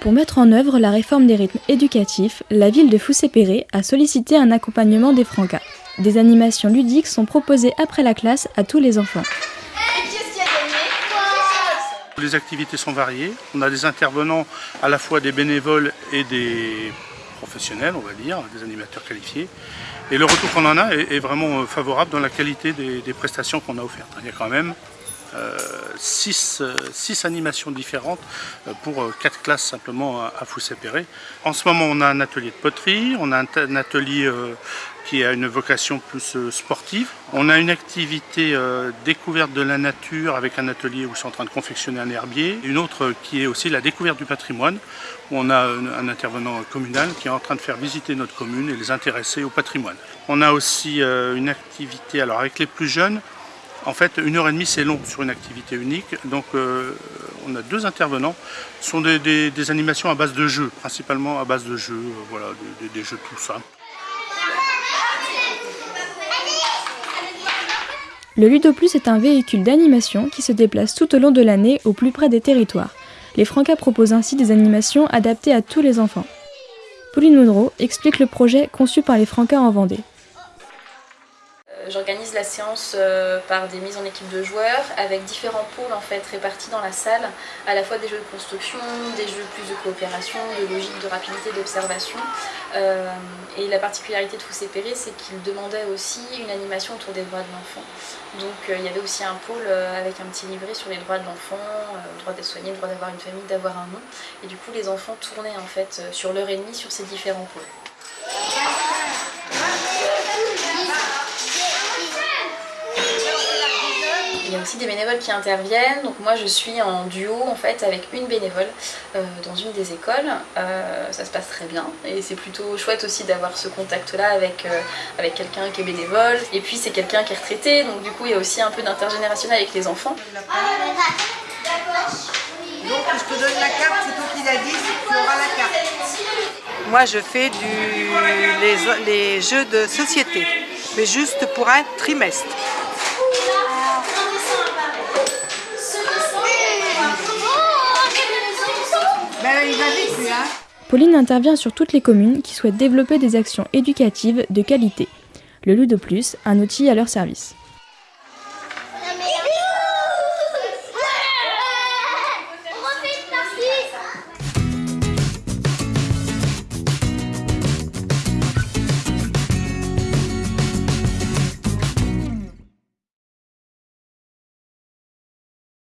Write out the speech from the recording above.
Pour mettre en œuvre la réforme des rythmes éducatifs, la ville de Foussé-Péré a sollicité un accompagnement des Francas. Des animations ludiques sont proposées après la classe à tous les enfants. Les activités sont variées. On a des intervenants à la fois des bénévoles et des professionnels, on va dire, des animateurs qualifiés. Et le retour qu'on en a est, vraiment favorable dans la qualité des, des prestations qu'on a offertes. Il y a quand même euh, six, euh, six, animations différentes euh, pour quatre classes simplement à Foussé-Péré. En ce moment, on a un atelier de poterie, on a un atelier qui a une vocation plus sportive. On a une activité découverte de la nature avec un atelier où ils sont en train de confectionner un herbier. Une autre qui est aussi la découverte du patrimoine, où on a un intervenant communal qui est en train de faire visiter notre commune et les intéresser au patrimoine. On a aussi une activité, alors avec les plus jeunes, en fait, une heure et demie, c'est long sur une activité unique. Donc, euh, on a deux intervenants. Ce sont des, animations à base de jeux, principalement à base de jeux, euh, voilà, des, jeux tout simples. Le Ludoplus est un véhicule d'animation qui se déplace tout au long de l'année au plus près des territoires. Les Francas proposent ainsi des animations adaptées à tous les enfants. Pauline Monroe explique le projet conçu par les Francas en Vendée. J'organise la séance euh, par des mises en équipe de joueurs avec différents pôles en fait répartis dans la salle, à la fois des jeux de construction, des jeux plus de coopération, de logique, de rapidité, d'observation. Euh, et la particularité de Foussé Péré, c'est qu'il demandait aussi une animation autour des droits de l'enfant. Donc euh, il y avait aussi un pôle avec un petit livret sur les droits de l'enfant, le droit d'être soigné, le droit d'avoir une famille, d'avoir un nom. Et du coup les enfants tournaient en fait sur l'heure et demie sur ces différents pôles. Il y a aussi des bénévoles qui interviennent, donc moi je suis en duo en fait avec une bénévole euh, dans une des écoles, euh, ça se passe très bien et c'est plutôt chouette aussi d'avoir ce contact là avec, euh, avec quelqu'un qui est bénévole et puis c'est quelqu'un qui est retraité donc du coup il y a aussi un peu d'intergénérationnel avec les enfants. Donc je te donne la carte, c'est toi qui l'as dit, tu auras la carte. Moi je fais du, les, les jeux de société, mais juste pour un trimestre. Pauline intervient sur toutes les communes qui souhaitent développer des actions éducatives de qualité. Le Ludo Plus, un outil à leur service.